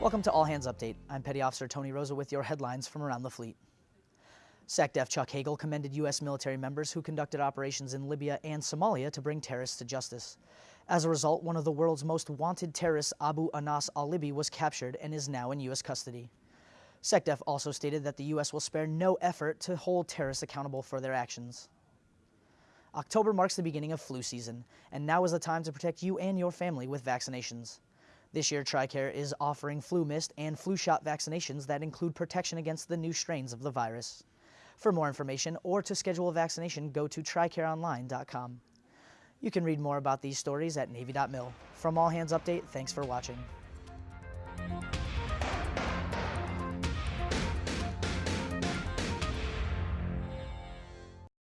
Welcome to All Hands Update. I'm Petty Officer Tony Rosa with your headlines from around the fleet. SecDef Chuck Hagel commended U.S. military members who conducted operations in Libya and Somalia to bring terrorists to justice. As a result, one of the world's most wanted terrorists, Abu Anas al-Libi, was captured and is now in U.S. custody. SecDef also stated that the U.S. will spare no effort to hold terrorists accountable for their actions. October marks the beginning of flu season, and now is the time to protect you and your family with vaccinations. This year, TRICARE is offering flu mist and flu shot vaccinations that include protection against the new strains of the virus. For more information or to schedule a vaccination, go to TRICAREOnline.com. You can read more about these stories at Navy.mil. From All Hands Update, thanks for watching.